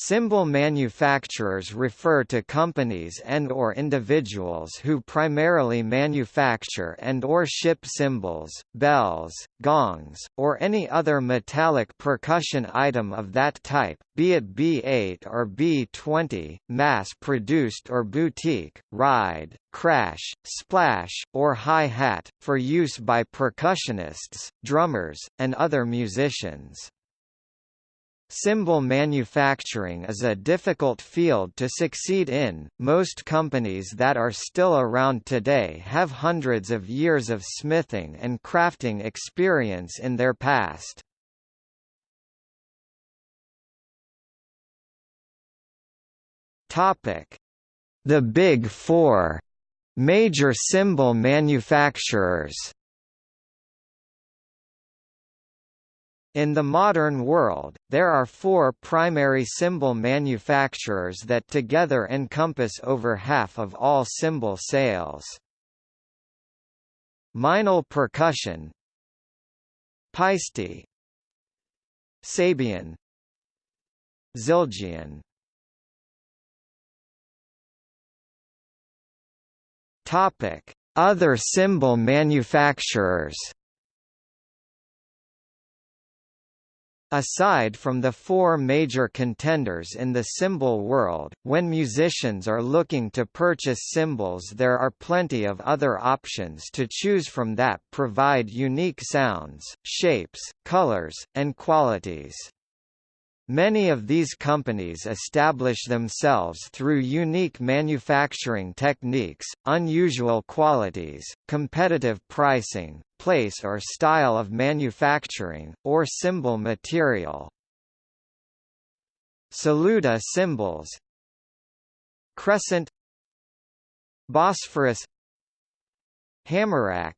Cymbal manufacturers refer to companies and or individuals who primarily manufacture and or ship cymbals, bells, gongs, or any other metallic percussion item of that type, be it B8 or B20, mass-produced or boutique, ride, crash, splash, or hi-hat, for use by percussionists, drummers, and other musicians. Cymbal manufacturing is a difficult field to succeed in. Most companies that are still around today have hundreds of years of smithing and crafting experience in their past. Topic: The Big 4 major cymbal manufacturers. In the modern world, there are four primary cymbal manufacturers that together encompass over half of all cymbal sales. Meinl Percussion. Paiste Sabian. Zildjian. Other cymbal manufacturers Aside from the four major contenders in the cymbal world, when musicians are looking to purchase cymbals there are plenty of other options to choose from that provide unique sounds, shapes, colors, and qualities. Many of these companies establish themselves through unique manufacturing techniques, unusual qualities, competitive pricing, place or style of manufacturing, or cymbal material. Saluda cymbals. Crescent. Bosphorus. Hammerax.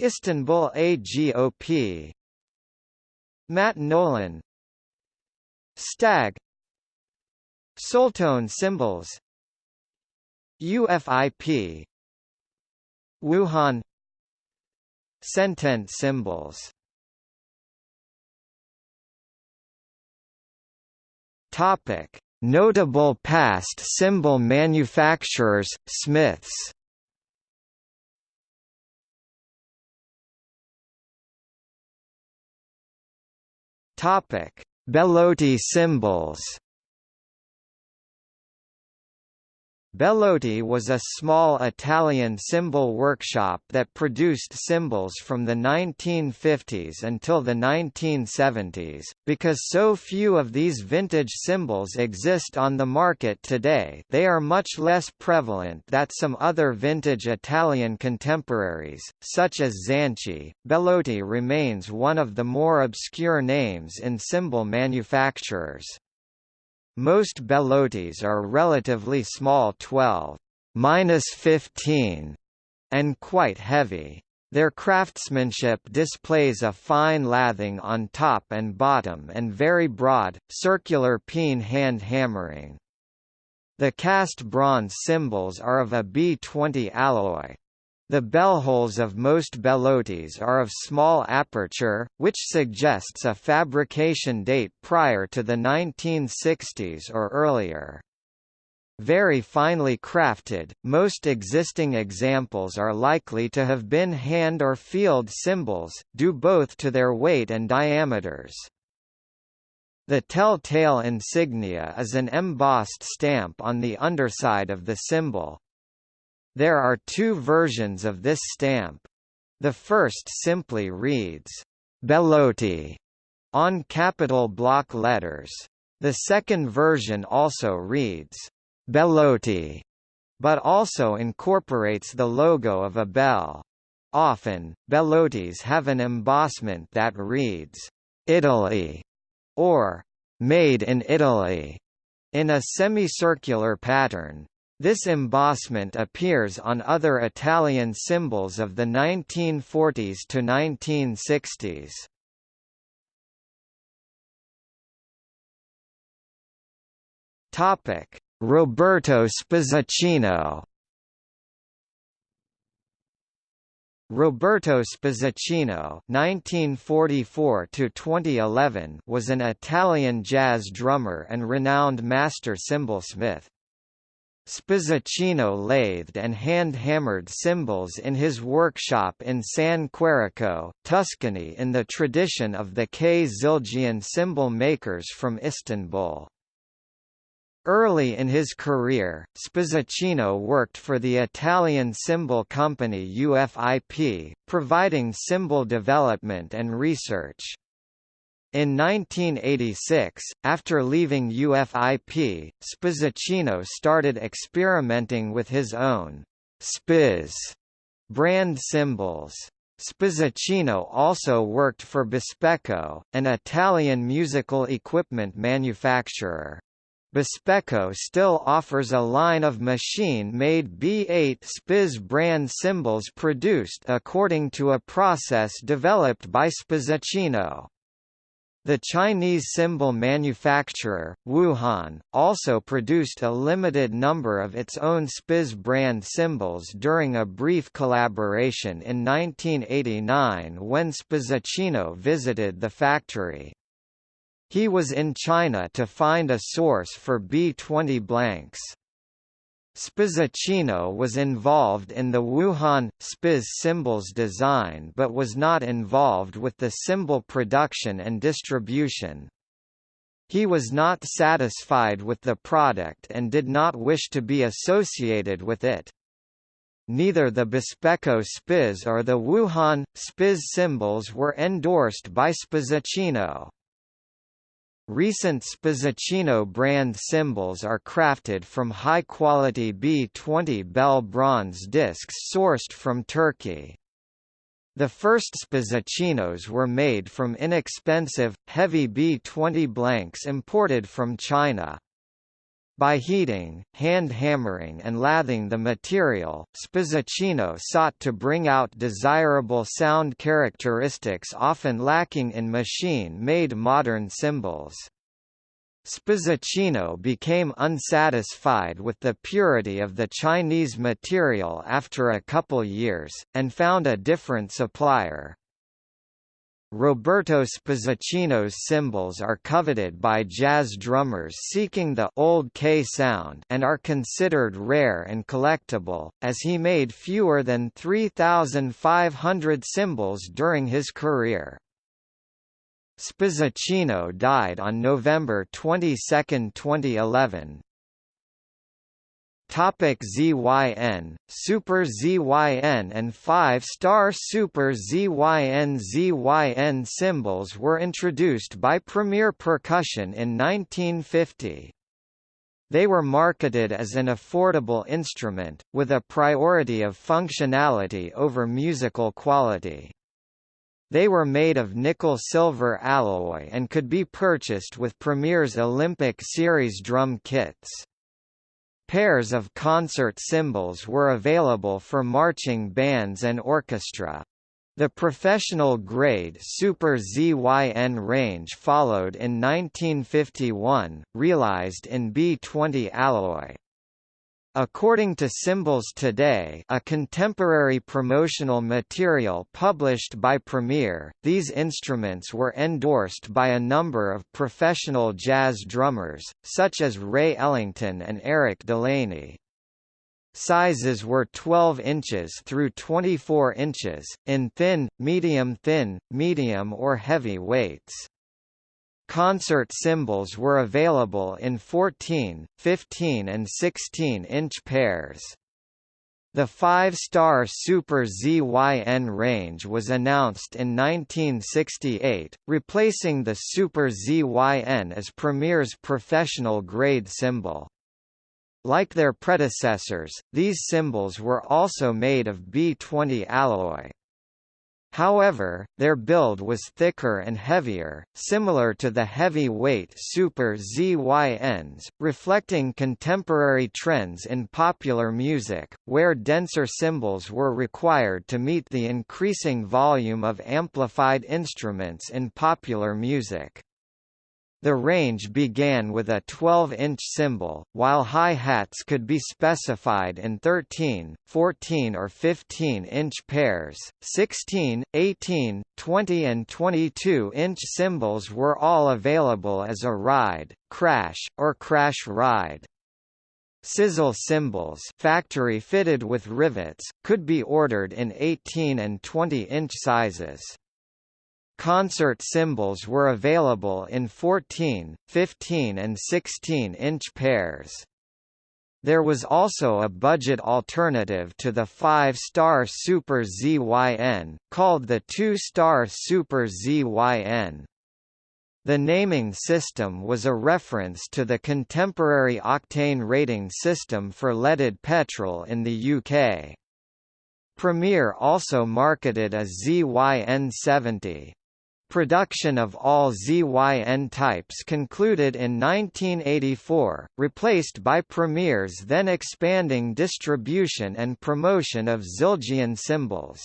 Istanbul AGOP Matt Nolan Stagg. Soultone cymbals. UFIP Wuhan. Centent cymbals. Topic. Notable past cymbal manufacturers, Smiths. Topic Bellotti cymbals Bellotti was a small Italian cymbal workshop that produced cymbals from the 1950s until the 1970s. Because so few of these vintage cymbals exist on the market today, they are much less prevalent than some other vintage Italian contemporaries, such as Zanchi. Bellotti remains one of the more obscure names in cymbal manufacturers. Most Bellottis are relatively small 12-15 and quite heavy. Their craftsmanship displays a fine lathing on top and bottom and very broad, circular peen hand hammering. The cast bronze cymbals are of a B20 alloy. The bellholes of most Bellottis are of small aperture, which suggests a fabrication date prior to the 1960s or earlier. Very finely crafted, most existing examples are likely to have been hand or field cymbals, due both to their weight and diameters. The telltale insignia is an embossed stamp on the underside of the cymbal. There are two versions of this stamp. The first simply reads, Bellotti, on capital block letters. The second version also reads, Bellotti, but also incorporates the logo of a bell. Often, Bellottis have an embossment that reads, Italy, or Made in Italy, in a semicircular pattern. This embossment appears on other Italian cymbals of the 1940s to 1960s. Topic: Roberto Spizzacino Roberto Spizzacino (1944–2011) was an Italian jazz drummer and renowned master cymbalsmith. Spizzacino lathed and hand-hammered cymbals in his workshop in San Quirico, Tuscany in the tradition of the K. Zildjian cymbal makers from Istanbul. Early in his career, Spizzacino worked for the Italian cymbal company UFIP, providing cymbal development and research. In 1986, after leaving UFIP, Spizzacino started experimenting with his own Spiz brand cymbals. Spizzacino also worked for Bespeco, an Italian musical equipment manufacturer. Bespeco still offers a line of machine-made B8 Spiz brand cymbals produced according to a process developed by Spizzacino. The Chinese cymbal manufacturer, Wuhan, also produced a limited number of its own Spiz brand cymbals during a brief collaboration in 1989 when Spizzacino visited the factory. He was in China to find a source for B-20 blanks. Spizzacino was involved in the Wuhan, Spiz cymbals design but was not involved with the cymbal production and distribution. He was not satisfied with the product and did not wish to be associated with it. Neither the Bespeco Spiz or the Wuhan, Spiz cymbals were endorsed by Spizzacino. Recent Spizzacino brand cymbals are crafted from high-quality B20 Bell bronze discs sourced from Turkey. The first Spizzacinos were made from inexpensive, heavy B20 blanks imported from China. By heating, hand-hammering and lathing the material, Spizzacino sought to bring out desirable sound characteristics often lacking in machine-made modern cymbals. Spizzacino became unsatisfied with the purity of the Chinese material after a couple years, and found a different supplier. Roberto Spizzacino's cymbals are coveted by jazz drummers seeking the old K sound and are considered rare and collectible, as he made fewer than 3,500 cymbals during his career. Spizzacino died on November 22, 2011, Topic ZYN, Super ZYN and 5-star Super ZYN ZYN cymbals were introduced by Premier Percussion in 1950. They were marketed as an affordable instrument, with a priority of functionality over musical quality. They were made of nickel-silver alloy and could be purchased with Premier's Olympic Series drum kits. Pairs of concert cymbals were available for marching bands and orchestra. The professional grade Super ZYN range followed in 1951, realized in B20 alloy. According to Cymbals Today a contemporary promotional material published by Premier, these instruments were endorsed by a number of professional jazz drummers, such as Ray Ellington and Eric Delaney. Sizes were 12 inches through 24 inches, in thin, medium thin, medium or heavy weights. Concert cymbals were available in 14, 15 and 16-inch pairs. The five-star Super ZYN range was announced in 1968, replacing the Super ZYN as Premier's professional-grade cymbal. Like their predecessors, these cymbals were also made of B20 alloy. However, their build was thicker and heavier, similar to the heavy-weight Super ZYNs, reflecting contemporary trends in popular music, where denser cymbals were required to meet the increasing volume of amplified instruments in popular music. The range began with a 12-inch cymbal, while hi-hats could be specified in 13, 14 or 15-inch pairs. 16, 18, 20 and 22-inch cymbals were all available as a ride, crash, or crash ride. Sizzle cymbals factory fitted with rivets, could be ordered in 18 and 20-inch sizes. Concert cymbals were available in 14, 15 and 16-inch pairs. There was also a budget alternative to the 5-star Super ZYN, called the 2-star Super ZYN. The naming system was a reference to the contemporary octane rating system for leaded petrol in the UK. Premier also marketed a ZYN70. Production of all ZYN types concluded in 1984, replaced by Premier's then expanding distribution and promotion of Zildjian cymbals.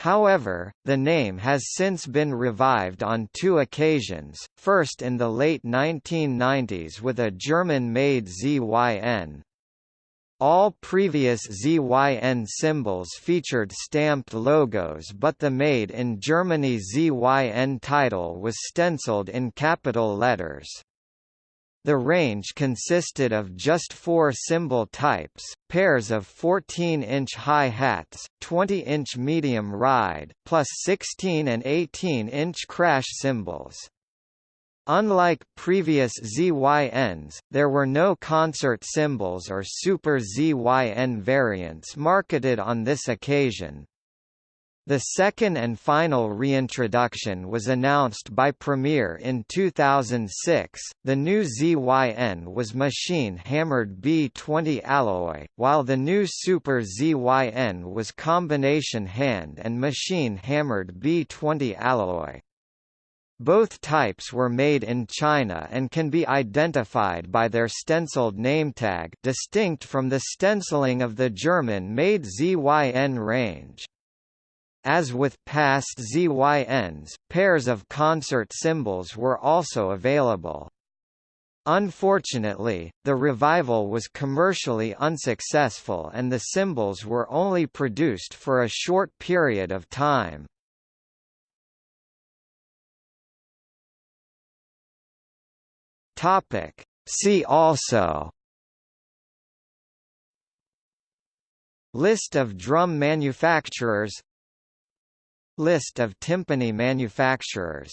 However, the name has since been revived on two occasions, first in the late 1990s with a German-made ZYN, all previous ZYN cymbals featured stamped logos but the Made in Germany ZYN title was stenciled in capital letters. The range consisted of just four cymbal types, pairs of 14-inch hi-hats, 20-inch medium ride, plus 16 and 18-inch crash cymbals. Unlike previous ZYNs, there were no concert cymbals or Super ZYN variants marketed on this occasion. The second and final reintroduction was announced by Premier in 2006. The new ZYN was machine hammered B20 alloy, while the new Super ZYN was combination hand and machine hammered B20 alloy. Both types were made in China and can be identified by their stenciled nametag distinct from the stenciling of the German-made ZYN range. As with past ZYNs, pairs of concert cymbals were also available. Unfortunately, the revival was commercially unsuccessful and the cymbals were only produced for a short period of time. Topic. See also. List of drum manufacturers. List of timpani manufacturers